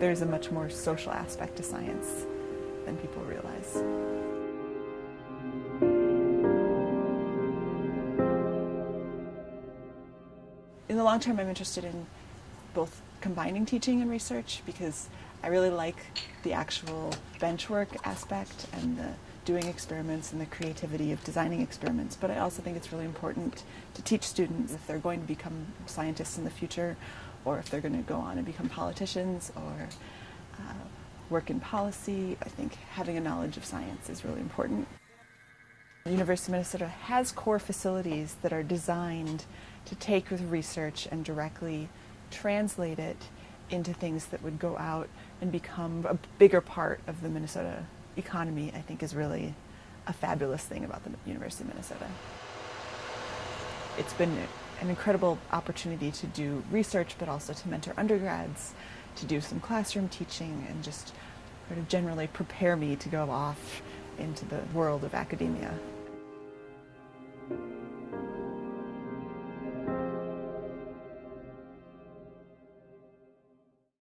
there's a much more social aspect to science than people realize. In the long term, I'm interested in both combining teaching and research because I really like the actual benchwork aspect and the doing experiments and the creativity of designing experiments, but I also think it's really important to teach students if they're going to become scientists in the future or if they're going to go on and become politicians or uh, work in policy. I think having a knowledge of science is really important. The University of Minnesota has core facilities that are designed to take with research and directly translate it into things that would go out and become a bigger part of the Minnesota economy, I think is really a fabulous thing about the University of Minnesota. It's been an incredible opportunity to do research, but also to mentor undergrads, to do some classroom teaching, and just sort of generally prepare me to go off into the world of academia.